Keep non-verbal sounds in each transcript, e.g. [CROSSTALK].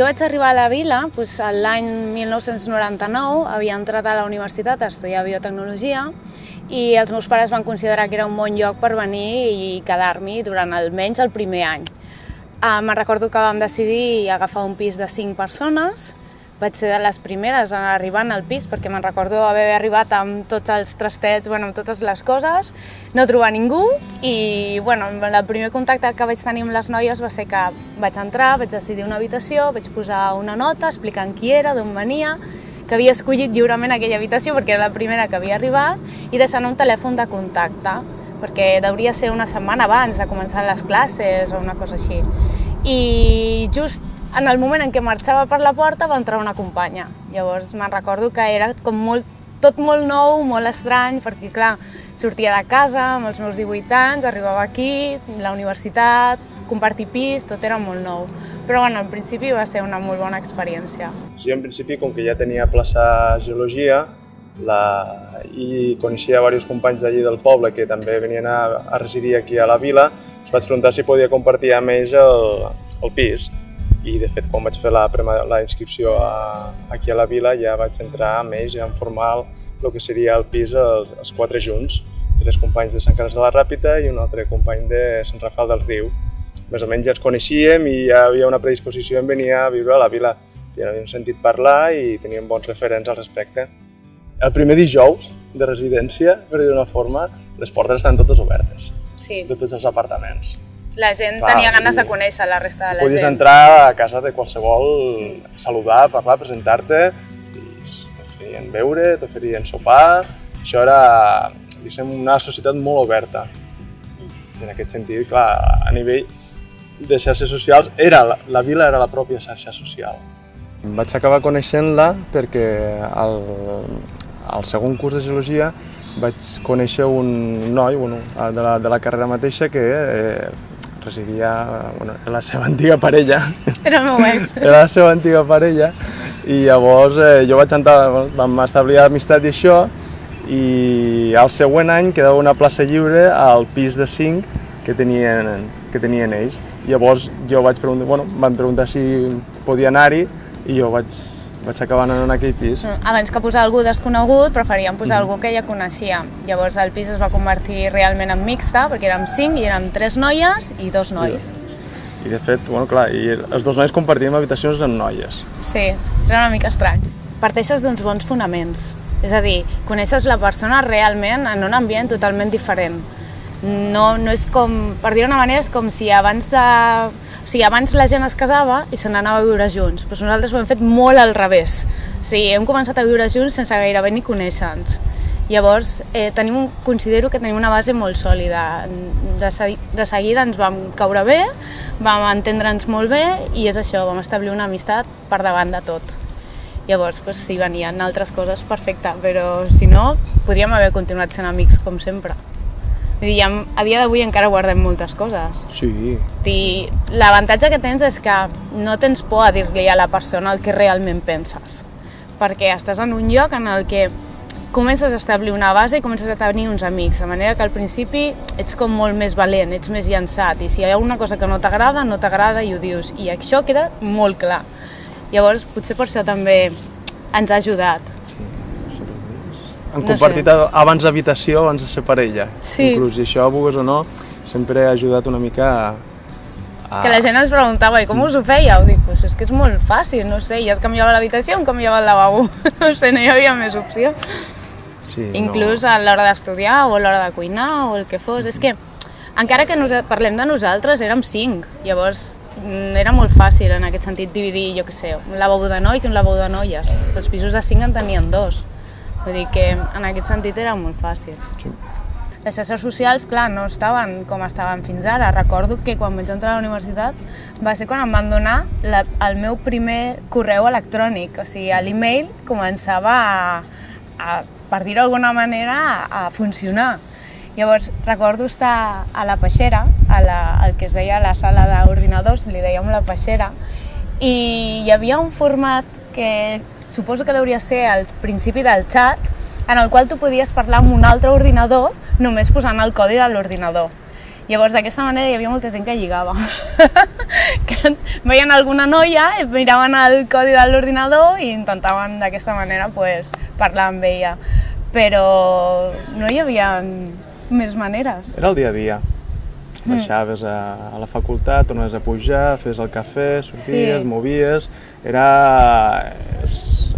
jo vaig arribar a la vila doncs, l'any 1999, havia entrat a la universitat a estudiar biotecnologia i els meus pares van considerar que era un bon lloc per venir i quedar-m'hi durant almenys el primer any. Uh, me'n recordo que vam decidir agafar un pis de 5 persones, vaig ser de les primeres en arribar al pis perquè me'n recordo haver arribat amb tots els trastets, bueno, amb totes les coses, no trobar ningú i bueno, el primer contacte que vaig tenir amb les noies va ser que vaig entrar, vaig decidir una habitació, vaig posar una nota explicant qui era, d'on venia, que havia escollit lliurement aquella habitació perquè era la primera que havia arribat i deixant un telèfon de contacte perquè hauria ser una setmana abans de començar les classes o una cosa així. I just en el moment en què marxava per la porta va entrar una companya. Llavors me'n recordo que era com molt, tot molt nou, molt estrany, perquè clar, sortia de casa amb els meus 18 anys, arribava aquí, la universitat, compartir pis, tot era molt nou. Però bueno, al principi va ser una molt bona experiència. Jo en principi, com que ja tenia plaça Geologia, la... i coneixia diversos companys d'allí del poble que també venien a, a residir aquí a la vila, es vaig preguntar si podia compartir amb ells el, el pis. I de fet, quan vaig fer la, la inscripció a, aquí a la vila, ja vaig entrar amb ells ja en formar el que seria el pis els, els quatre junts, tres companys de Sant Carles de la Ràpita i un altre company de Sant Rafal del Riu més o menys ja ens coneixíem i ja havia una predisposició en venir a viure a la vila. Ja havíem sentit parlar i teníem bons referents al respecte. El primer dijous de residència, per dir d'una forma, les portes estan totes obertes. Sí. De tots els apartaments. La gent Clar, tenia ganes de conèixer la resta de la podies gent. Podies entrar a casa de qualsevol, saludar, parlar, presentar-te, i t'oferien beure, t'oferien sopar... Això era, diguéssim, una societat molt oberta. I en aquest sentit, clar, a nivell de xarxes socials, era la, la vila era la pròpia xarxa social. Vaig acabar coneixent-la perquè al, al segon curs de geologia vaig conèixer un noi bueno, de, la, de la carrera mateixa que eh, residia bueno, en la seva antiga parella. Era el meu ex. Era la seva antiga parella i llavors eh, jo vaig entrar, vam establir amistat i això i al següent any quedava una plaça lliure al pis de 5 que tenien, que tenien ells. Llavors jo vaig preguntar, bueno, van preguntar si podia anar-hi i jo vaig, vaig acabar anant en aquell pis. Mm, abans que posar algú desconegut, preferíem posar mm. algú que ja coneixia. Llavors el pis es va convertir realment en mixta, perquè érem cinc i érem tres noies i dos nois. I, i de fet, bueno, clar, i els dos nois compartíem habitacions amb noies. Sí, era una mica estrany. Parteixes d'uns bons fonaments. És a dir, coneixes la persona realment en un ambient totalment diferent no, no és com, per dir una manera, és com si abans de... O sigui, abans la gent es casava i se n'anava a viure junts, però nosaltres ho hem fet molt al revés. O sigui, hem començat a viure junts sense gairebé ni conèixer-nos. Llavors, eh, tenim, considero que tenim una base molt sòlida. De, de seguida ens vam caure bé, vam entendre'ns molt bé i és això, vam establir una amistat per davant de tot. Llavors, pues, si venien altres coses, perfecte, però si no, podríem haver continuat sent amics com sempre. Vull dir, a dia d'avui encara guardem moltes coses. Sí. L'avantatge que tens és que no tens por a dir-li a la persona el que realment penses, perquè estàs en un lloc en el que comences a establir una base i comences a tenir uns amics, de manera que al principi ets com molt més valent, ets més llançat, i si hi ha una cosa que no t'agrada, no t'agrada i ho dius, i això queda molt clar. Llavors, potser per això també ens ha ajudat. Sí han compartit no sé. abans habitació, abans de ser parella. Sí. Inclús, i això, vulguis o no, sempre ha ajudat una mica a... a... Que la gent ens preguntava, i com us ho fèieu? Dic, pues és que és molt fàcil, no sé, ja es canviava l'habitació, em canviava el lavabo. [LAUGHS] no sé, no hi havia més opció. Sí, Inclús no. a l'hora d'estudiar o a l'hora de cuinar o el que fos. És que, encara que nos parlem de nosaltres, érem cinc. Llavors, mm, era molt fàcil en aquest sentit dividir, jo què sé, un lavabo de nois i un lavabo de noies. Els pisos de cinc en tenien dos. Vull dir que en aquest sentit era molt fàcil. Sí. Les xarxes socials, clar, no estaven com estaven fins ara. Recordo que quan vaig entrar a la universitat va ser quan em van donar la, el meu primer correu electrònic. O sigui, l'email començava a, a per dir-ho d'alguna manera, a, a funcionar. Llavors, recordo estar a la peixera, a la, el que es deia la sala d'ordinadors, li dèiem la peixera, i hi havia un format que suposo que hauria ser al principi del chat, en el qual tu podies parlar amb un altre ordinador només posant el codi de l'ordinador. Llavors, d'aquesta manera hi havia molta gent que lligava. [LAUGHS] que veien alguna noia, miraven el codi de l'ordinador i intentaven d'aquesta manera pues, parlar amb ella. Però no hi havia més maneres. Era el dia a dia. Baixaves a, a la facultat, tornaves a pujar, fes el cafè, sorties, Sí. movies... Era,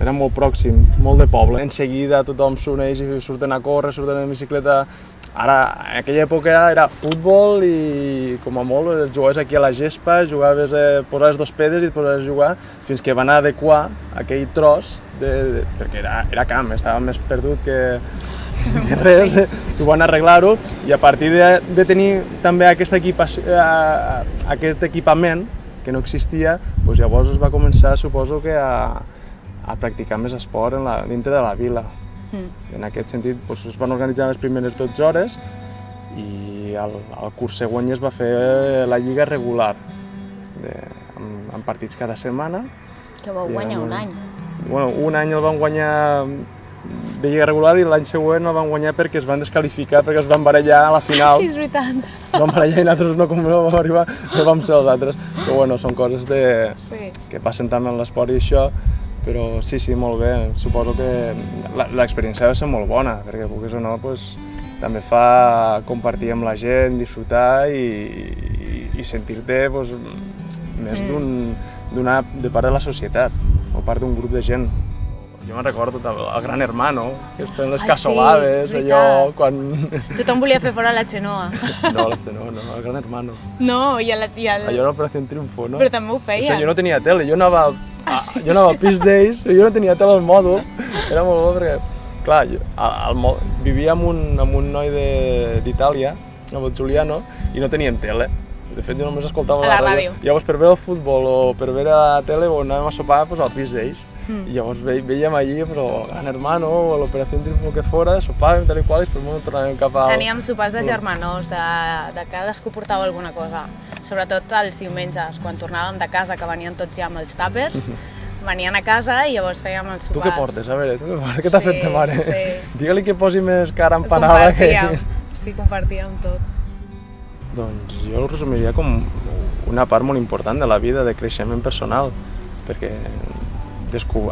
era molt pròxim, molt de poble. En seguida tothom s'uneix i surten a córrer, surten en bicicleta. Ara, en aquella època era, era futbol i com a molt jugaves aquí a la gespa, jugaves, eh, posaves dos pedres i et posaves a jugar fins que van adequar aquell tros, de, de, perquè era, era camp, estava més perdut que, que res, sí. ho van arreglar-ho i a partir de, de tenir també aquest, equipació, eh, aquest equipament que no existia, doncs llavors es va començar, suposo que a, a practicar més esport en la, dintre de la vila. Mm. En aquest sentit doncs, es van organitzar les primeres 12 hores i el, el curs següent ja es va fer la lliga regular, de, amb, amb partits cada setmana. Que vau guanyar amb- un any. Bueno, un any el van guanyar de lliga regular i l'any següent el van guanyar perquè es van descalificar, perquè es van barallar a la final. Sí, és veritat. Es van barallar i nosaltres no, com no vam arribar, no vam ser els altres. Però bueno, són coses de, Sí. que passen també en l'esport i això, però sí, sí, molt bé. Suposo que la- l'experiència va ser molt bona, perquè vulguis o no, pues, també fa compartir amb la gent, disfrutar i, i, i sentir-te pues, més Mm. d'un de part de la societat o part d'un grup de gent. Jo me'n recordo també el Gran Hermano, que es feien les Ah, sí, cassolades, és allò, quan... Tothom volia fer fora la Xenoa. [LAUGHS] No, no, no, el Gran Hermano. No, i el... I el... Allò era Operació Triunfo, no? Però també ho O feien. sigui, jo no tenia tele, jo anava, a, jo anava a Peace Days, jo no tenia tele al mòdul, era molt bo perquè, clar, jo, al, al, vivia amb un, amb un noi de- d'Itàlia, amb el Giuliano, i no teníem tele. De fet, jo només escoltava A la ràdio. Llavors, per veure el futbol o per veure la tele, o anàvem a sopar pues, al Peace Days. Mm. I llavors ve, veiem allí pues, el Gran Hermano o l'Operació Triunfo que fora, sopàvem, tal i qual, i després tornàvem cap al... Teníem sopars de germanors, de, de cadascú portava alguna cosa. Sobretot els diumenges, quan tornàvem de casa, que venien tots ja amb els tàpers, venien a casa i llavors fèiem els Tu sopars. què portes? A veure, tu què portes? Què t'ha Sí, fet ta mare? sí. [LAUGHS] Digue-li que posi més cara empanada que... Sí, compartíem tot. Doncs jo ho resumiria com una part molt important de la vida de creixement personal, perquè.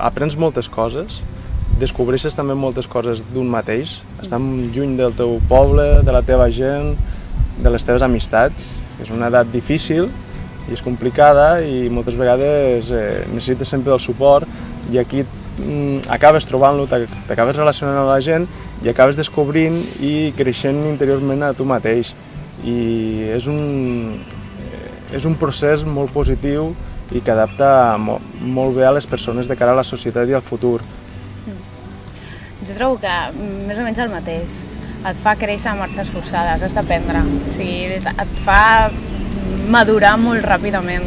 Aprens moltes coses, descobreixes també moltes coses d'un mateix, estar lluny del teu poble, de la teva gent, de les teves amistats. És una edat difícil i és complicada i moltes vegades eh, necessites sempre el suport i aquí mm, acabes trobant-lo, t'ac- t'acabes relacionant amb la gent i acabes descobrint i creixent interiorment a tu mateix. I és un, eh, és un procés molt positiu i que adapta mo, molt bé a les persones de cara a la societat i al futur. Jo trobo que mm, més o menys el mateix. Et fa créixer a marxes forçades, has d'aprendre. O sigui, et fa madurar molt ràpidament.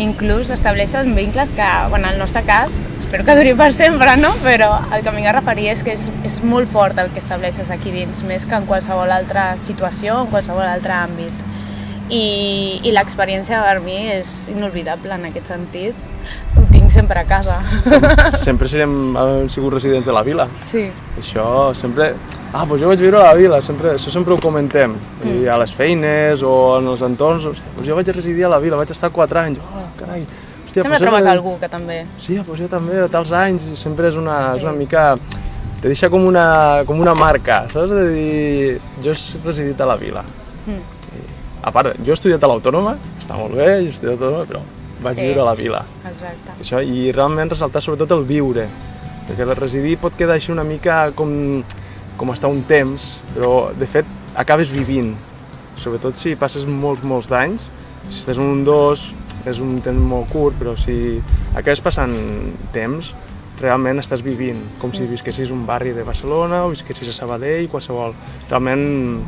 Inclús estableixes vincles que, bueno, en el nostre cas, espero que duri per sempre, no? Però el que m'hi a referir és que és, és molt fort el que estableixes aquí dins, més que en qualsevol altra situació, en qualsevol altre àmbit. I, i l'experiència per mi és inolvidable en aquest sentit. Ho tinc sempre a casa. Sempre [LAUGHS] serem, hem sigut residents de la vila. Sí. Això sempre... Ah, doncs jo vaig viure a la vila, sempre, això sempre ho comentem. I a les feines o en els entorns, hòstia, doncs jo vaig residir a la vila, vaig estar 4 anys. Oh, carai. Hòstia, Sempre doncs trobes era- algú que també... Sí, doncs jo també, a tals anys, i sempre és una, és una mica... Te deixa com una, com una marca, saps? De dir, jo he residit a la vila. Mm. A part, jo he estudiat a l'Autònoma, està molt bé, he estudiat a l'Autònoma, però vaig Sí. viure a la vila. Exacte. Això, I realment ressaltar sobretot el viure, perquè el residir pot quedar així una mica com, com estar un temps, però de fet acabes vivint, sobretot si passes molts, molts d'anys, si estàs un dos és un temps molt curt, però si acabes passant temps, realment estàs vivint, com si visquessis un barri de Barcelona o visquessis a Sabadell, qualsevol. Realment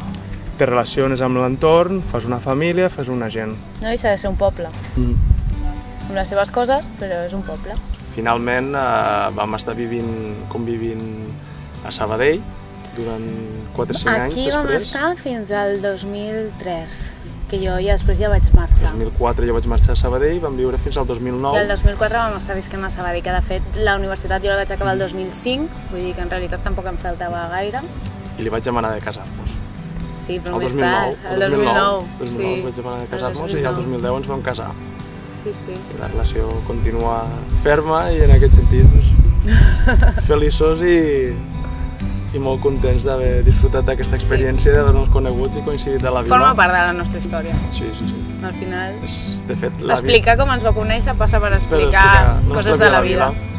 te relaciones amb l'entorn, fas una família, fas una gent. No deixa de ser un poble, Mm. amb les seves coses, però és un poble. Finalment eh, vam estar vivint, convivint a Sabadell durant 4 o 5 anys Aquí vam després. estar fins al 2003, que jo ja després ja vaig marxar. En 2004 jo vaig marxar a Sabadell, vam viure fins al 2009. I el 2004 vam estar visquent a Sabadell, que de fet la universitat jo la vaig acabar el 2005, vull dir que en realitat tampoc em faltava gaire. I li vaig demanar de casar-nos. Sí, però el més 2009, tard, el 2009. 2009 sí, vaig demanar casar-nos i el 2010 ens vam casar. Sí, sí. La relació continua ferma i en aquest sentit doncs, [LAUGHS] feliços i, i molt contents d'haver disfrutat d'aquesta experiència, d'haver-nos conegut i coincidit a la vila. Forma part de la nostra història. Sí, sí, sí. Al final, És, de fet, la explicar com ens va conèixer passa per per explicar la coses de la vida. vida.